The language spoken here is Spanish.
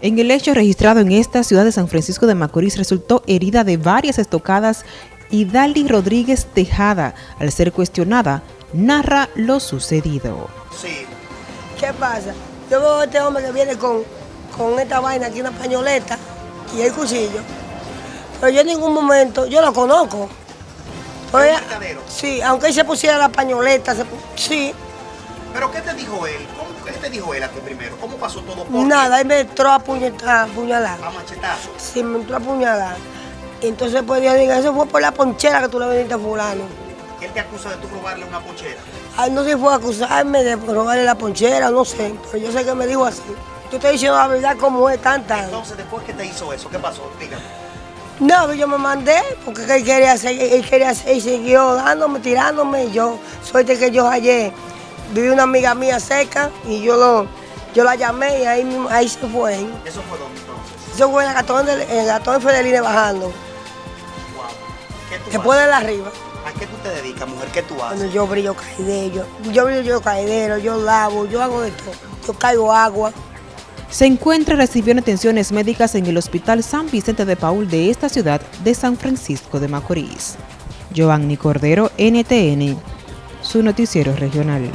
En el hecho registrado en esta ciudad de San Francisco de Macorís resultó herida de varias estocadas y Dali Rodríguez Tejada, al ser cuestionada, narra lo sucedido. Sí. ¿Qué pasa? Yo veo a este hombre que viene con, con esta vaina aquí, una pañoleta y el cuchillo. Pero yo en ningún momento, yo lo conozco. Pero ¿Es un ella- mercadero? sí, aunque él se pusiera la pañoleta, se sí, ¿Pero qué te dijo él? ¿Cómo, ¿Qué te dijo él a ti primero? ¿Cómo pasó todo? ¿Por nada, él me entró a puñe- a apuñalar. A machetazos. Sí, me entró a apuñalar. Entonces pues yo digo, eso fue por la ponchera que tú le vendiste a fulano. Él te acusa de tú robarle una ponchera. Ay, no sé si fue a acusarme de robarle la ponchera, no sé, pero yo sé que me dijo así. Yo estoy diciendo la verdad como es tanta. Entonces, después que te hizo eso, ¿qué pasó? Dígame. No, yo me mandé porque él quería hacer, él quería hacer y siguió dándome, tirándome. Y yo, suerte que yo ayer viví una amiga mía cerca y yo lo, yo la llamé y ahí, mismo- ahí se fue. ¿Eso fue dónde entonces? Eso fue en el gatón el gatón Fedeline bajando, Wow. ¿Qué tú después de haces? la arriba. ¿A qué tú te dedicas, mujer? ¿Qué tú haces? Cuando yo brillo caidero, yo brillo yo caidero, yo lavo, yo hago de todo. Yo caigo agua. Se encuentra recibiendo atenciones médicas en el Hospital San Vicente de Paul de esta ciudad de San Francisco de Macorís. Giovanni Cordero, NTN, su noticiero regional.